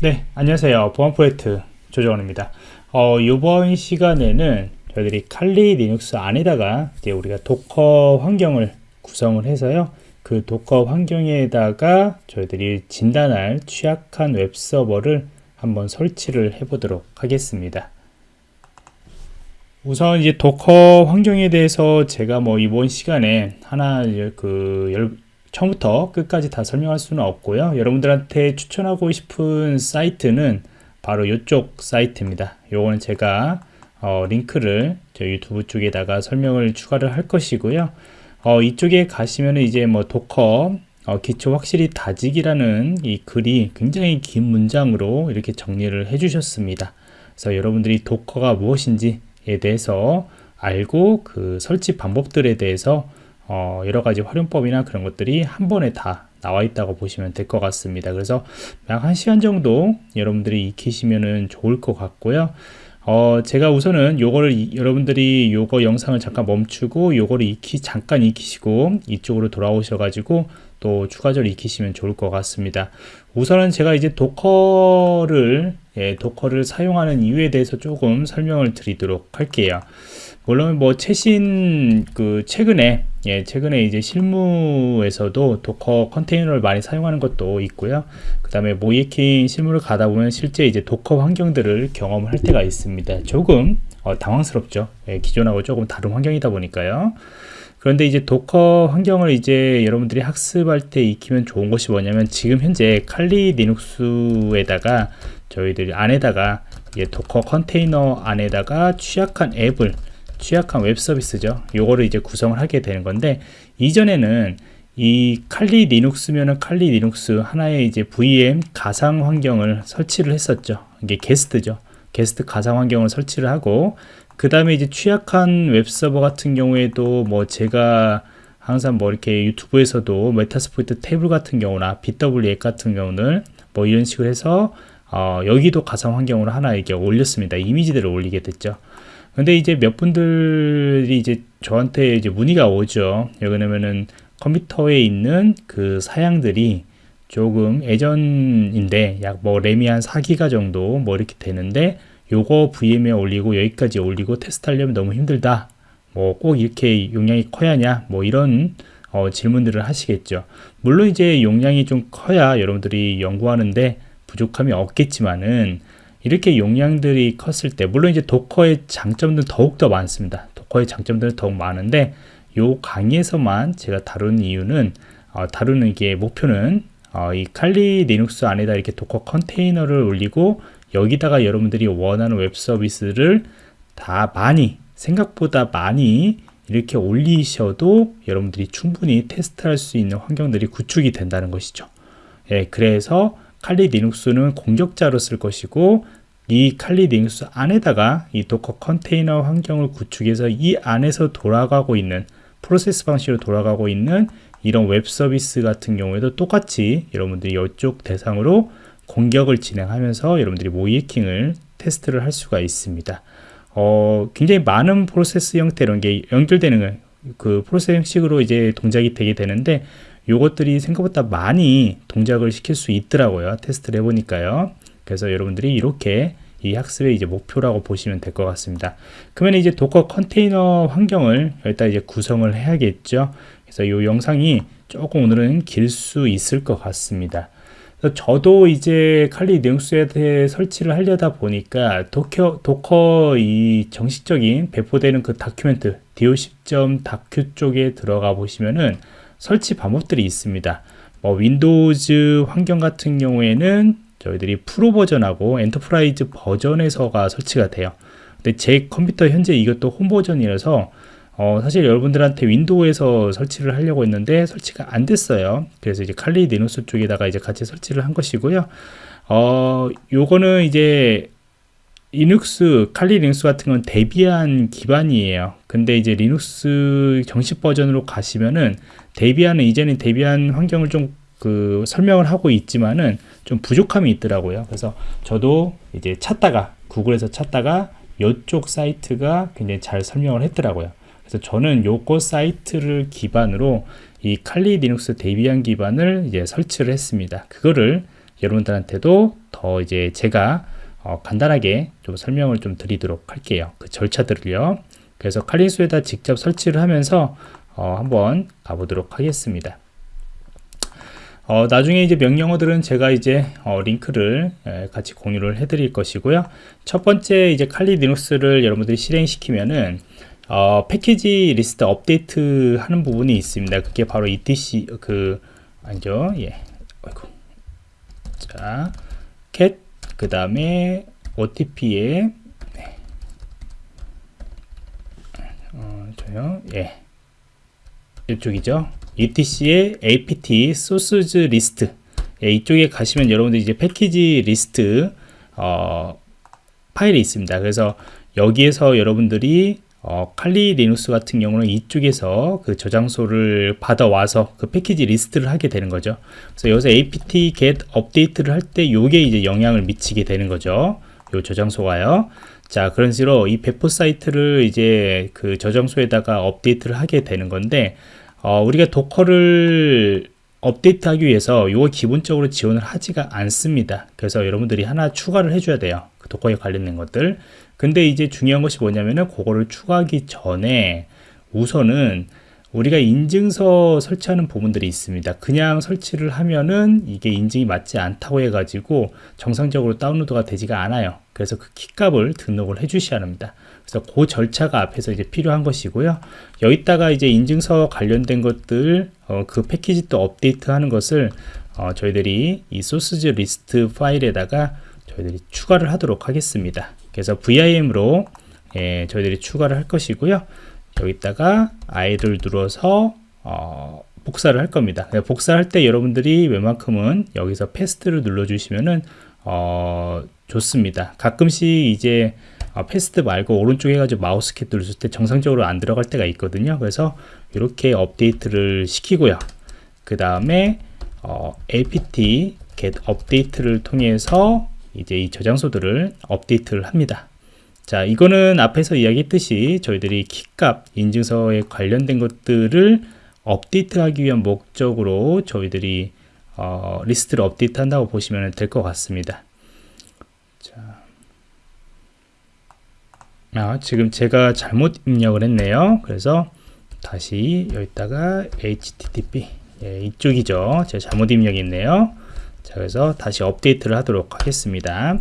네, 안녕하세요. 보안 프로젝트 조정원입니다. 어, 이번 시간에는 저희들이 Kali Linux 안에다가 이제 우리가 Docker 환경을 구성을 해서요. 그 Docker 환경에다가 저희들이 진단할 취약한 웹 서버를 한번 설치를 해 보도록 하겠습니다. 우선 이제 Docker 환경에 대해서 제가 뭐 이번 시간에 하나 그 처음부터 끝까지 다 설명할 수는 없고요. 여러분들한테 추천하고 싶은 사이트는 바로 이쪽 사이트입니다. 요거는 제가 어, 링크를 저 유튜브 쪽에다가 설명을 추가를 할 것이고요. 어, 이쪽에 가시면 이제 뭐 Docker 어, 기초 확실히 다지기라는 이 글이 굉장히 긴 문장으로 이렇게 정리를 해 주셨습니다. 그래서 여러분들이 도커가 무엇인지에 대해서 알고 그 설치 방법들에 대해서 어, 여러 가지 활용법이나 그런 것들이 한 번에 다 나와 있다고 보시면 될 것 같습니다. 그래서 약한 시간 정도 여러분들이 익히시면 좋을 것 같고요. 어, 제가 우선은 요거를 이, 여러분들이 요거 영상을 잠깐 멈추고 요거를 익히 잠깐 익히시고 이쪽으로 돌아오셔 가지고 또 추가적으로 익히시면 좋을 것 같습니다. 우선은 제가 이제 도커를 예, 도커를 사용하는 이유에 대해서 조금 설명을 드리도록 할게요. 물론 뭐 최신 그 최근에 예 최근에 이제 실무에서도 Docker 컨테이너를 많이 사용하는 것도 있고요. 그 다음에 모의해킹 실무를 가다 보면 실제 이제 Docker 환경들을 경험할 때가 있습니다. 조금 어, 당황스럽죠. 예, 기존하고 조금 다른 환경이다 보니까요. 그런데 이제 Docker 환경을 이제 여러분들이 학습할 때 익히면 좋은 것이 뭐냐면 지금 현재 칼리 리눅스에다가 저희들이 안에다가 Docker 컨테이너 안에다가 취약한 앱을 취약한 웹 서비스죠. 요거를 이제 구성을 하게 되는 건데 이전에는 이 칼리 리눅스면은 칼리 리눅스 하나의 이제 VM 가상 환경을 설치를 했었죠. 이게 게스트죠. 게스트 가상 환경을 설치를 하고 그 다음에 이제 취약한 웹 서버 같은 경우에도 뭐 제가 항상 뭐 이렇게 유튜브에서도 Metasploitable 같은 경우나 bWAPP 같은 경우는 뭐 이런 식으로 해서 어 여기도 가상 환경으로 하나 이렇게 올렸습니다. 이미지들을 올리게 됐죠. 근데 이제 몇 분들이 이제 저한테 이제 문의가 오죠. 왜냐면은 컴퓨터에 있는 그 사양들이 조금 예전인데 약 뭐 램이 한 4기가 정도 뭐 이렇게 되는데 요거 VM에 올리고 여기까지 올리고 테스트하려면 너무 힘들다. 뭐 꼭 이렇게 용량이 커야 하냐? 뭐 이런 어, 질문들을 하시겠죠. 물론 이제 용량이 좀 커야 여러분들이 연구하는데 부족함이 없겠지만은 이렇게 용량들이 컸을 때 물론 이제 Docker의 장점들은 더욱더 많습니다. Docker의 장점들은 더욱 많은데 요 강의에서만 제가 다루는 이유는 어, 다루는 게 목표는 어, 이 Kali Linux 안에다 이렇게 Docker 컨테이너를 올리고 여기다가 여러분들이 원하는 웹 서비스를 다 많이 생각보다 많이 이렇게 올리셔도 여러분들이 충분히 테스트할 수 있는 환경들이 구축이 된다는 것이죠. 예, 그래서 칼리 리눅스는 공격자로 쓸 것이고 이 Kali Linux 안에다가 이 Docker 컨테이너 환경을 구축해서 이 안에서 돌아가고 있는 프로세스 방식으로 돌아가고 있는 이런 웹 서비스 같은 경우에도 똑같이 여러분들이 이쪽 대상으로 공격을 진행하면서 여러분들이 모의해킹을 테스트를 할 수가 있습니다. 어, 굉장히 많은 프로세스 형태 이런 게 연결되는 그 프로세스 형식으로 이제 동작이 되게 되는데 요것들이 생각보다 많이 동작을 시킬 수 있더라고요. 테스트를 해보니까요. 그래서 여러분들이 이렇게 이 학습의 이제 목표라고 보시면 될 것 같습니다. 그러면 이제 Docker 컨테이너 환경을 일단 이제 구성을 해야겠죠. 그래서 이 영상이 조금 오늘은 길 수 있을 것 같습니다. 저도 이제 칼리 리눅스에 대해 설치를 하려다 보니까 Docker, Docker 이 정식적인 배포되는 그 document docs.docker 쪽에 들어가 보시면은 설치 방법들이 있습니다. 뭐 Windows 환경 같은 경우에는 저희들이 프로 버전하고 enterprise 버전에서가 설치가 돼요. 근데 제 컴퓨터 현재 이것도 홈 버전이라서 어, 사실 여러분들한테 Windows에서 설치를 하려고 했는데 설치가 안 됐어요. 그래서 이제 Kali Linux 쪽에다가 이제 같이 설치를 한 것이고요. 어, 요거는 이제 Linux, Kali Linux 같은 건 Debian 기반이에요. 근데 이제 리눅스 정식 버전으로 가시면은 Debian은 이제는 Debian 환경을 좀 그 설명을 하고 있지만은 좀 부족함이 있더라고요. 그래서 저도 이제 찾다가 구글에서 찾다가 이쪽 사이트가 굉장히 잘 설명을 했더라고요. 그래서 저는 요거 사이트를 기반으로 이 Kali Linux Debian 기반을 이제 설치를 했습니다. 그거를 여러분들한테도 더더 이제 제가 어, 간단하게 좀 설명을 좀 드리도록 할게요. 그 절차들을요. 그래서 칼린수에다 직접 설치를 하면서 어, 한번 가보도록 하겠습니다. 어, 나중에 이제 명령어들은 제가 이제 어, 링크를 에, 같이 공유를 해드릴 것이고요. 첫 번째 이제 칼리 리눅스를 여러분들이 실행시키면은 어, 패키지 리스트 업데이트 하는 부분이 있습니다. 그게 바로 etc 그 아니죠? 예. 아이고. 자, cat 그 다음에 OTP에 네. 어, 저요. 예. 이쪽이죠. etc의 apt sources list 예, 이쪽에 가시면 여러분들 이제 패키지 리스트 어, 파일이 있습니다. 그래서 여기에서 여러분들이 어, Kali Linux 같은 경우는 이쪽에서 그 저장소를 받아와서 그 패키지 리스트를 하게 되는 거죠. 그래서 여기서 apt get update를 할 때 요게 이제 영향을 미치게 되는 거죠. 요 저장소가요. 자, 그런 식으로 이 배포 사이트를 이제 그 저장소에다가 업데이트를 하게 되는 건데 어, 우리가 도커를 업데이트하기 위해서 이거 기본적으로 지원을 하지가 않습니다. 그래서 여러분들이 하나 추가를 해줘야 돼요. 그 도커에 관련된 것들. 근데 이제 중요한 것이 뭐냐면은 그거를 추가하기 전에 우선은 우리가 인증서 설치하는 부분들이 있습니다. 그냥 설치를 하면은 이게 인증이 맞지 않다고 해가지고 정상적으로 다운로드가 되지가 않아요. 그래서 그 키값을 등록을 해 주셔야 합니다. 그래서 그 절차가 앞에서 이제 필요한 것이고요. 여기다가 이제 인증서 관련된 것들 어, 그 패키지 또 업데이트 하는 것을 어, 저희들이 이 sources list 파일에다가 저희들이 추가를 하도록 하겠습니다. 그래서 VIM으로 예, 저희들이 추가를 할 것이고요. 여기다가 I를 눌러서 어, 복사를 할 겁니다. 복사할 때 여러분들이 웬만큼은 여기서 paste를 눌러 주시면은 어, 좋습니다. 가끔씩 이제 어, paste 말고 오른쪽에 가지고 마우스 키 누르실 때 정상적으로 안 들어갈 때가 있거든요. 그래서 이렇게 업데이트를 시키고요. 그 다음에 어, apt get update를 통해서 이제 이 저장소들을 업데이트를 합니다. 자, 이거는 앞에서 이야기했듯이 저희들이 키값 인증서에 관련된 것들을 업데이트하기 위한 목적으로 저희들이 어, 리스트를 업데이트 한다고 보시면 될 것 같습니다. 자, 아, 지금 제가 잘못 입력을 했네요. 그래서 다시 여기다가 http 예, 이쪽이죠. 제가 잘못 입력했네요. 자, 그래서 다시 업데이트를 하도록 하겠습니다.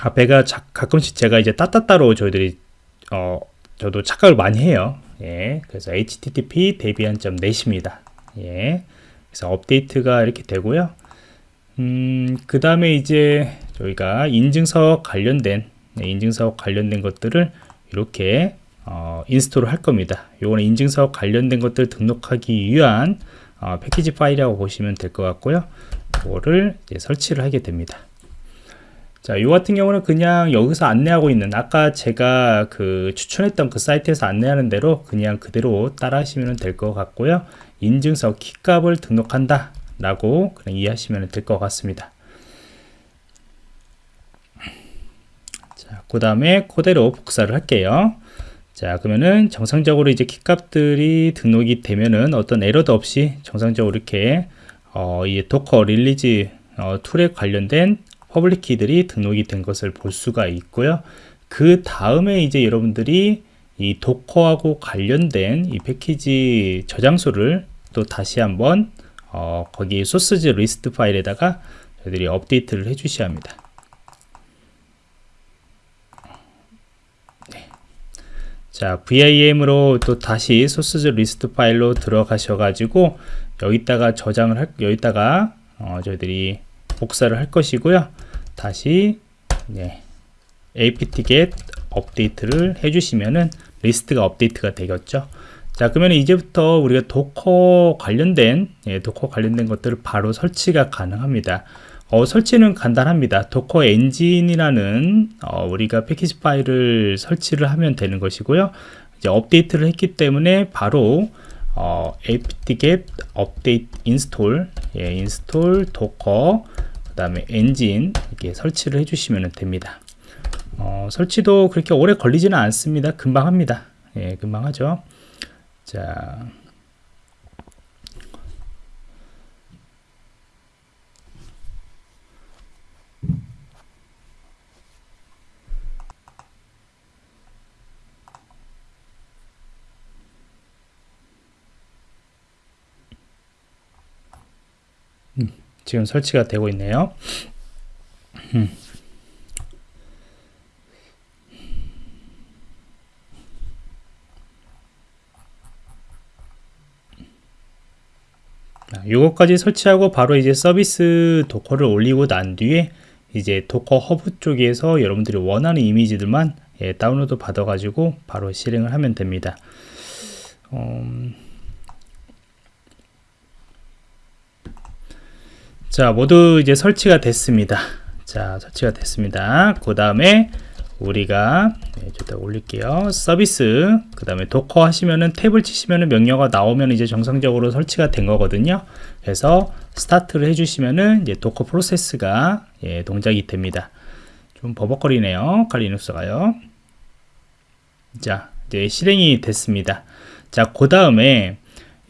앞에가 자, 가끔씩 제가 이제 따따따로 저희들이 어 저도 착각을 많이 해요. 예, 그래서 http 점 넷입니다. 예, 그래서 업데이트가 이렇게 되고요. 음, 그 다음에 이제 저희가 인증서 관련된 네, 인증서 관련된 것들을 이렇게 어, 인스톨을 할 겁니다. 요거는 인증서 관련된 것들 등록하기 위한 어, 패키지 파일이라고 보시면 될 것 같고요. 이거를 설치를 하게 됩니다. 자, 요 같은 경우는 그냥 여기서 안내하고 있는 아까 제가 그 추천했던 그 사이트에서 안내하는 대로 그냥 그대로 따라 하시면 될 것 같고요. 인증서 키값을 등록한다 라고 그냥 이해하시면 될 것 같습니다. 자, 그 다음에 그대로 복사를 할게요. 자, 그러면은 정상적으로 이제 키값들이 등록이 되면은 어떤 에러도 없이 정상적으로 이렇게 어, 이 Docker release 어, 툴에 관련된 public key들이 등록이 된 것을 볼 수가 있고요. 그 다음에 이제 여러분들이 이 도커하고 관련된 이 패키지 저장소를 또 다시 한번 어, 거기 sources list 파일에다가 저희들이 업데이트를 해 주셔야 합니다. 네. 자, VIM으로 또 다시 sources list 파일로 들어가셔 가지고 여기다가 저장을 할 여기다가 어, 저희들이 복사를 할 것이고요. 다시 네, apt-get 업데이트를 해주시면은 리스트가 업데이트가 되겠죠. 자 그러면 이제부터 우리가 Docker 관련된 예, Docker 관련된 것들을 바로 설치가 가능합니다. 어, 설치는 간단합니다. Docker 엔진이라는 어, 우리가 패키지 파일을 설치를 하면 되는 것이고요. 이제 업데이트를 했기 때문에 바로 어, apt-get update install 예, install docker 그 다음에 엔진 이렇게 설치를 해주시면 됩니다. 어, 설치도 그렇게 오래 걸리지는 않습니다. 금방 합니다. 예, 금방 하죠. 자. 지금 설치가 되고 있네요. 음. 이것까지 설치하고 바로 이제 서비스 Docker를 올리고 난 뒤에 이제 Docker Hub 쪽에서 여러분들이 원하는 이미지들만 예, 다운로드 받아 가지고 바로 실행을 하면 됩니다 음... 자 모두 이제 설치가 됐습니다. 자 설치가 됐습니다. 그 다음에 우리가 네, 저다 올릴게요. 서비스. 그 다음에 Docker 하시면은 탭을 치시면은 명령어가 나오면 이제 정상적으로 설치가 된 거거든요. 그래서 스타트를 해주시면은 이제 Docker 프로세스가 예, 동작이 됩니다. 좀 버벅거리네요. 칼리눅스가요. 자 이제 실행이 됐습니다. 자그 다음에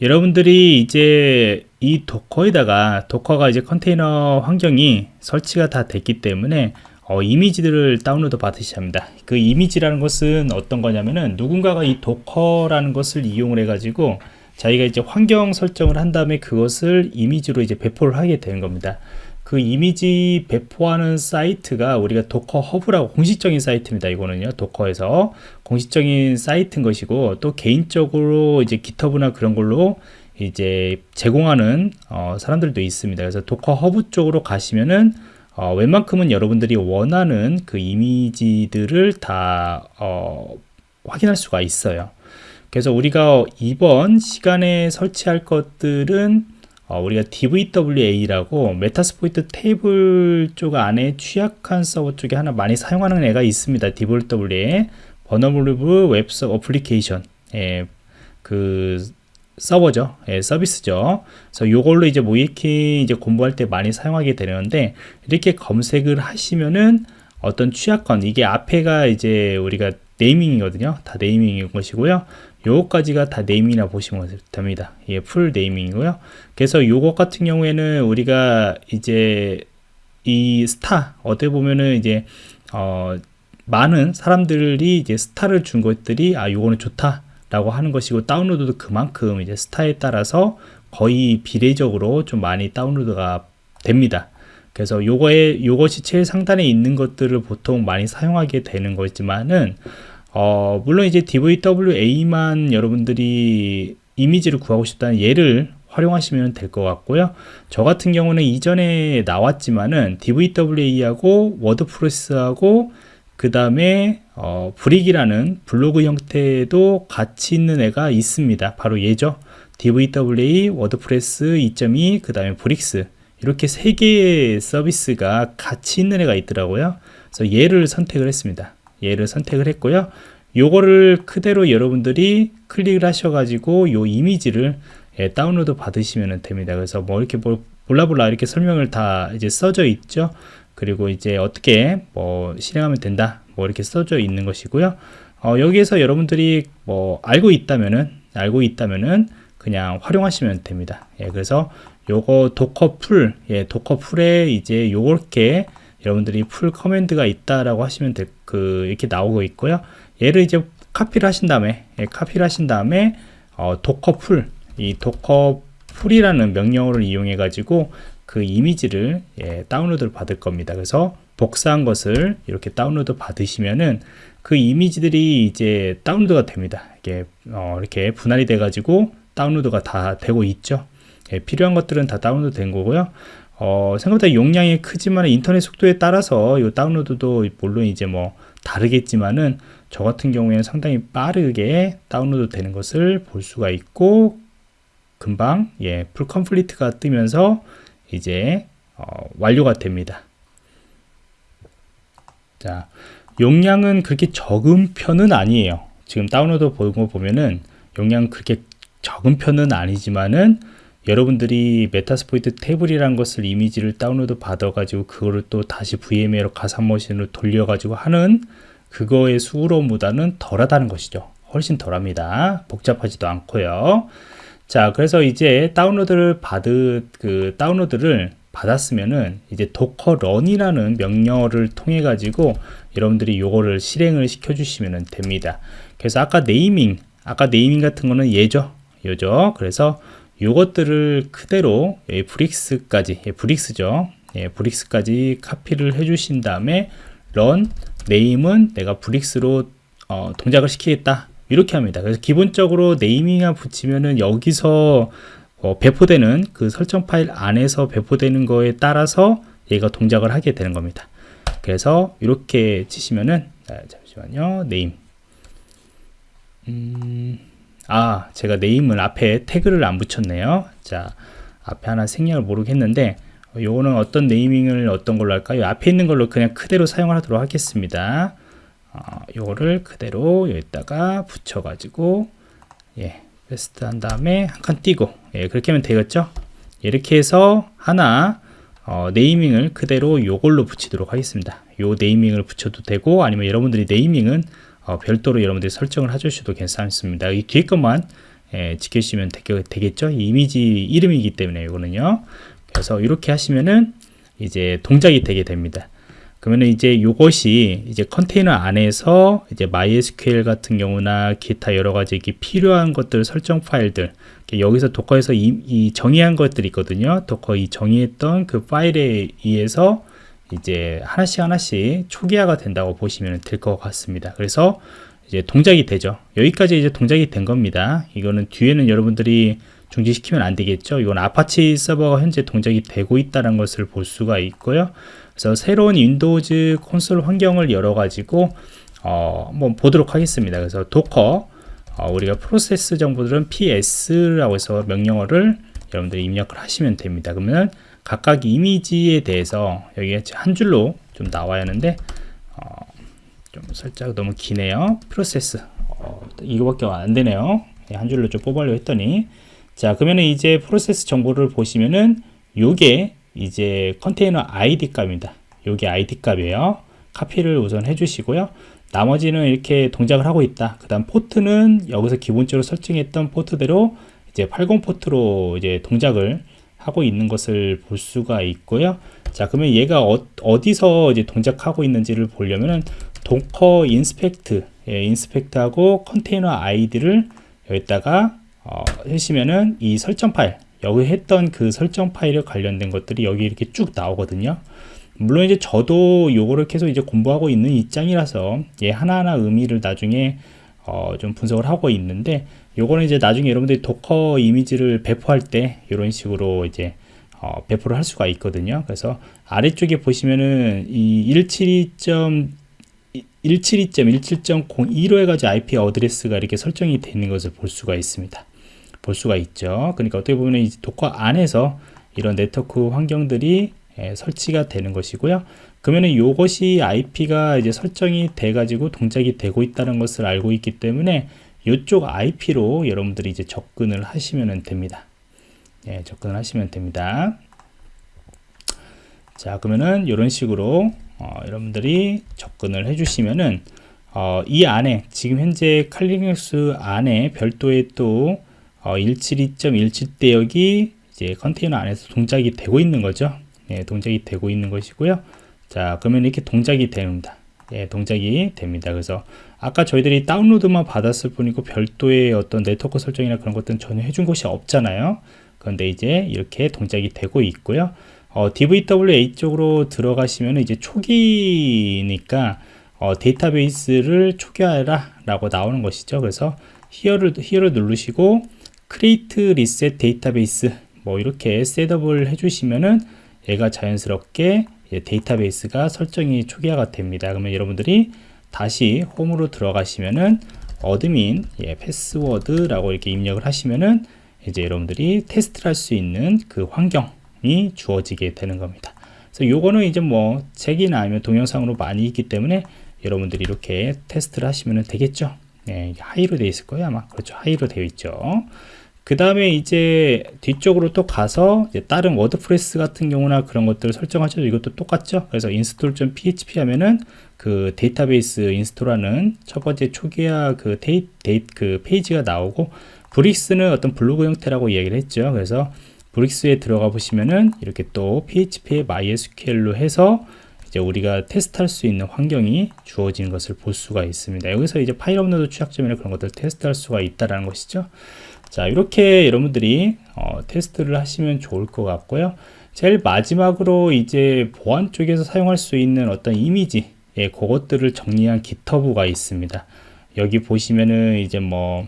여러분들이 이제 이 Docker에다가 Docker가 이제 컨테이너 환경이 설치가 다 됐기 때문에 어, 이미지들을 다운로드 받으셔야 합니다. 그 이미지라는 것은 어떤 거냐면은 누군가가 이 Docker라는 것을 이용을 해 가지고 자기가 이제 환경 설정을 한 다음에 그것을 이미지로 이제 배포를 하게 되는 겁니다. 그 이미지 배포하는 사이트가 우리가 Docker Hub라고 공식적인 사이트입니다. 이거는요. Docker에서 공식적인 사이트인 것이고 또 개인적으로 이제 GitHub나 그런 걸로 이제 제공하는 어, 사람들도 있습니다. 그래서 Docker Hub 쪽으로 가시면은 어, 웬만큼은 여러분들이 원하는 그 이미지들을 다 어, 확인할 수가 있어요 그래서 우리가 이번 시간에 설치할 것들은 어, 우리가 DVWA라고 Metasploitable 쪽 안에 취약한 서버 쪽에 하나 많이 사용하는 애가 있습니다. DVWA Vulnerable Web 서 Application 예, 그 서버죠. 예, 서비스죠. 그래서 요걸로 이제 모이키 이제 공부할 때 많이 사용하게 되는데 이렇게 검색을 하시면은 어떤 취약건 이게 앞에가 이제 우리가 naming이거든요. 다 naming인 것이고요. 요거까지가 다 naming이라 보시면 됩니다. 예, full naming이고요. 그래서 요것 같은 경우에는 우리가 이제 이 스타 어떻게 보면은 이제 어 많은 사람들이 이제 스타를 준 것들이 아 요거는 좋다 라고 하는 것이고 다운로드도 그만큼 이제 스타에 따라서 거의 비례적으로 좀 많이 다운로드가 됩니다. 그래서 요거에 요것이 제일 상단에 있는 것들을 보통 많이 사용하게 되는 거지만은 어 물론 이제 DVWA만 여러분들이 이미지를 구하고 싶다는 얘를 활용하시면 될 것 같고요. 저 같은 경우는 이전에 나왔지만은 DVWA하고 WordPress하고 그 다음에 어, Brick이라는 블로그 형태도 같이 있는 애가 있습니다. 바로 얘죠. DVWA, WordPress 2.2, 그 다음에 Bricks 이렇게 세 개의 서비스가 같이 있는 애가 있더라고요. 그래서 얘를 선택을 했습니다. 얘를 선택을 했고요. 요거를 그대로 여러분들이 클릭을 하셔 가지고 요 이미지를 예, 다운로드 받으시면 됩니다. 그래서 뭐 이렇게 뭐 볼라볼라 이렇게 설명을 다 이제 써져 있죠. 그리고 이제 어떻게 뭐 실행하면 된다 뭐 이렇게 써져 있는 것이고요. 어, 여기에서 여러분들이 뭐 알고 있다면은 알고 있다면은 그냥 활용하시면 됩니다. 예, 그래서 요거 Docker pull 예, Docker pull에 이제 요렇게 여러분들이 pull command가 있다라고 하시면 될, 그 이렇게 나오고 있고요. 얘를 이제 카피를 하신 다음에 예, 카피를 하신 다음에 어, Docker pull 이 Docker pull이라는 명령어를 이용해 가지고 그 이미지를 예, 다운로드를 받을 겁니다. 그래서 복사한 것을 이렇게 다운로드 받으시면은 그 이미지들이 이제 다운로드가 됩니다. 이게 어, 이렇게 분할이 돼 가지고 다운로드가 다 되고 있죠. 예, 필요한 것들은 다 다운로드 된 거고요. 어, 생각보다 용량이 크지만 인터넷 속도에 따라서 이 다운로드도 물론 이제 뭐 다르겠지만은 저 같은 경우에는 상당히 빠르게 다운로드 되는 것을 볼 수가 있고 금방 예, pull complete가 뜨면서 이제 어, 완료가 됩니다. 자, 용량은 그렇게 적은 편은 아니에요. 지금 다운로드 보는 거 보면은 용량 그렇게 적은 편은 아니지만은 여러분들이 Metasploitable이라는 것을 이미지를 다운로드 받아 가지고 그거를 또 다시 VMware로 가상머신으로 돌려 가지고 하는 그거의 수고로움보다는 덜하다는 것이죠 훨씬 덜합니다 복잡하지도 않고요 자 그래서 이제 다운로드를 받은 그 다운로드를 받았으면은 이제 Docker run이라는 명령어를 통해 가지고 여러분들이 요거를 실행을 시켜 주시면 됩니다. 그래서 아까 네이밍 아까 네이밍 같은 거는 얘죠? 요죠? 그래서 요것들을 그대로 예, Bricks까지 예, Bricks죠? 예, Bricks까지 카피를 해 주신 다음에 run name은 내가 Bricks로 어, 동작을 시키겠다 이렇게 합니다. 그래서 기본적으로 네이밍을 붙이면은 여기서 어, 배포되는 그 설정 파일 안에서 배포되는 거에 따라서 얘가 동작을 하게 되는 겁니다. 그래서 이렇게 치시면은 아, 잠시만요. 네임. 음, 아 제가 네임을 앞에 태그를 안 붙였네요. 자 앞에 하나 생략을 모르겠는데 요거는 어떤 네이밍을 어떤 걸로 할까요? 앞에 있는 걸로 그냥 그대로 사용하도록 하겠습니다 어, 요거를 그대로 여기다가 붙여 가지고 예 패스트 한 다음에 한 칸 띄고 예 그렇게 하면 되겠죠? 이렇게 해서 하나 어, 네이밍을 그대로 요걸로 붙이도록 하겠습니다. 요 네이밍을 붙여도 되고 아니면 여러분들이 네이밍은 어, 별도로 여러분들이 설정을 해주셔도 괜찮습니다. 이 뒤에 것만 예, 지켜주시면 되겠, 죠? 이미지 이름이기 때문에 이거는요. 그래서 이렇게 하시면은 이제 동작이 되게 됩니다 그러면 이제 이것이 이제 컨테이너 안에서 이제 MySQL 같은 경우나 기타 여러 가지 필요한 것들 설정 파일들 여기서 도커에서 이, 이 정의한 것들이 있거든요. 도커 이 정의했던 그 파일에 의해서 이제 하나씩 하나씩 초기화가 된다고 보시면 될 것 같습니다. 그래서 이제 동작이 되죠. 여기까지 이제 동작이 된 겁니다. 이거는 뒤에는 여러분들이 중지시키면 안 되겠죠. 이건 아파치 서버가 현재 동작이 되고 있다는 것을 볼 수가 있고요. 그래서 새로운 Windows 콘솔 환경을 열어 가지고 어, 한번 보도록 하겠습니다. 그래서 Docker 어, 우리가 프로세스 정보들은 ps라고 해서 명령어를 여러분들이 입력을 하시면 됩니다. 그러면 각각 이미지에 대해서 여기에 한 줄로 좀 나와야 하는데 어, 좀 살짝 너무 기네요. 프로세스 어, 이거밖에 안 되네요. 예, 한 줄로 좀 뽑으려 했더니 자 그러면 이제 프로세스 정보를 보시면은 요게 이제 컨테이너 ID 값입니다. 요게 ID 값이에요. 카피를 우선 해주시고요. 나머지는 이렇게 동작을 하고 있다. 그 다음 포트는 여기서 기본적으로 설정했던 포트대로 이제 80 포트로 이제 동작을 하고 있는 것을 볼 수가 있고요. 자, 그러면 얘가 어, 디서 이제 동작하고 있는지를 보려면은 Docker inspect, 예, inspect하고 컨테이너 아이디를 여기다가 어, 하시면은 이 설정 파일, 여기 했던 그 설정 파일에 관련된 것들이 여기 이렇게 쭉 나오거든요. 물론 이제 저도 요거를 계속 이제 공부하고 있는 입장이라서 얘 하나하나 의미를 나중에 어, 좀 분석을 하고 있는데 요거는 이제 나중에 여러분들이 Docker 이미지를 배포할 때 이런 식으로 이제 어, 배포를 할 수가 있거든요. 그래서 아래쪽에 보시면은 이 172.172.17.02로 해가지고 IP address가 이렇게 설정이 되는 것을 볼 수가 있습니다. 볼 수가 있죠. 그러니까 어떻게 보면 이 Docker 안에서 이런 네트워크 환경들이 예, 설치가 되는 것이고요. 그러면은 이것이 IP가 이제 설정이 돼 가지고 동작이 되고 있다는 것을 알고 있기 때문에 이쪽 IP로 여러분들이 이제 접근을 하시면 됩니다. 예, 접근을 하시면 됩니다. 자, 그러면은 이런 식으로 어, 여러분들이 접근을 해주시면은 어, 이 안에 지금 현재 칼리눅스 안에 별도의 또 어, 172.17 대 역이 이제 컨테이너 안에서 동작이 되고 있는 거죠. 예, 동작이 되고 있는 것이고요. 자, 그러면 이렇게 동작이 됩니다. 예, 동작이 됩니다. 그래서 아까 저희들이 다운로드만 받았을 뿐이고 별도의 어떤 네트워크 설정이나 그런 것들은 전혀 해준 것이 없잖아요. 그런데 이제 이렇게 동작이 되고 있고요. 어, DVWA 쪽으로 들어가시면 이제 초기니까 어, 데이터베이스를 초기화해라 라고 나오는 것이죠. 그래서 히어를, 히어를 누르시고 create reset database 뭐 이렇게 셋업을 해주시면은 얘가 자연스럽게 데이터베이스가 설정이 초기화가 됩니다. 그러면 여러분들이 다시 홈으로 들어가시면은 admin 예, 패스워드라고 이렇게 입력을 하시면은 이제 여러분들이 테스트를 할 수 있는 그 환경이 주어지게 되는 겁니다. 그래서 요거는 이제 뭐 책이나 아니면 동영상으로 많이 있기 때문에 여러분들이 이렇게 테스트를 하시면 되겠죠. 네, high로 되어 있을 거예요 아마 그렇죠 high로 되어 있죠 그 다음에 이제 뒤쪽으로 또 가서 다른 WordPress 같은 경우나 그런 것들을 설정하셔도 이것도 똑같죠 그래서 install.php 하면은 그 데이터베이스 install하는 첫 번째 초기화 그 데이, 데이 그 페이지가 나오고 Bricks는 어떤 블로그 형태라고 이야기를 했죠 그래서 Bricks에 들어가 보시면은 이렇게 또 php의 mysql로 해서 이제 우리가 테스트할 수 있는 환경이 주어진 것을 볼 수가 있습니다. 여기서 이제 파일 업로드 취약점이나 그런 것들 테스트할 수가 있다라는 것이죠. 자 이렇게 여러분들이 어, 테스트를 하시면 좋을 것 같고요. 제일 마지막으로 이제 보안 쪽에서 사용할 수 있는 어떤 이미지 예, 그것들을 정리한 GitHub가 있습니다. 여기 보시면은 이제 뭐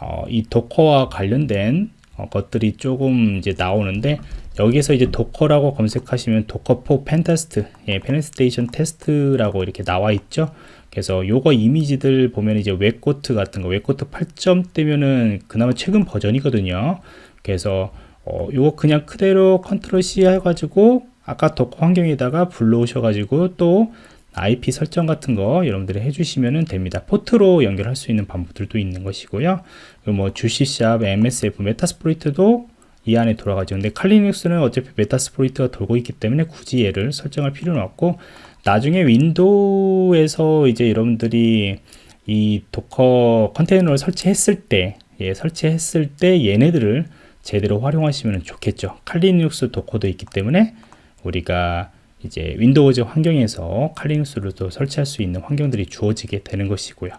어, 이 Docker와 관련된 어, 것들이 조금 이제 나오는데 여기서 이제 Docker라고 검색하시면 Docker for pentest 예, penetration test라고 이렇게 나와 있죠 그래서 요거 이미지들 보면 이제 WebGoat 같은 거 WebGoat 8점대면은 그나마 최근 버전이거든요 그래서 어, 요거 그냥 그대로 control C 해가지고 아까 Docker 환경에다가 불러오셔 가지고 또 IP 설정 같은 거 여러분들이 해주시면 됩니다. 포트로 연결할 수 있는 방법들도 있는 것이고요. 뭐 Juice Shop, MSF, Metasploit도 이 안에 돌아가죠. 근데 칼리눅스는 어차피 Metasploit가 돌고 있기 때문에 굳이 얘를 설정할 필요는 없고 나중에 윈도우에서 이제 여러분들이 이 Docker 컨테이너를 설치했을 때 예, 설치했을 때 얘네들을 제대로 활용하시면 좋겠죠. 칼리눅스 도커도 있기 때문에 우리가 이제 윈도우즈 환경에서 칼리눅스로도 설치할 수 있는 환경들이 주어지게 되는 것이고요.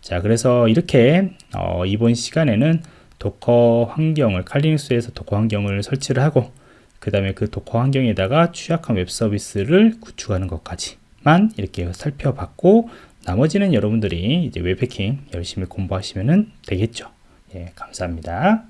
자, 그래서 이렇게 어, 이번 시간에는 도커 환경을 칼리눅스에서 도커 환경을 설치를 하고 그 다음에 그 Docker 환경에다가 취약한 웹 서비스를 구축하는 것까지만 이렇게 살펴봤고 나머지는 여러분들이 이제 웹해킹 열심히 공부하시면 되겠죠. 예, 감사합니다.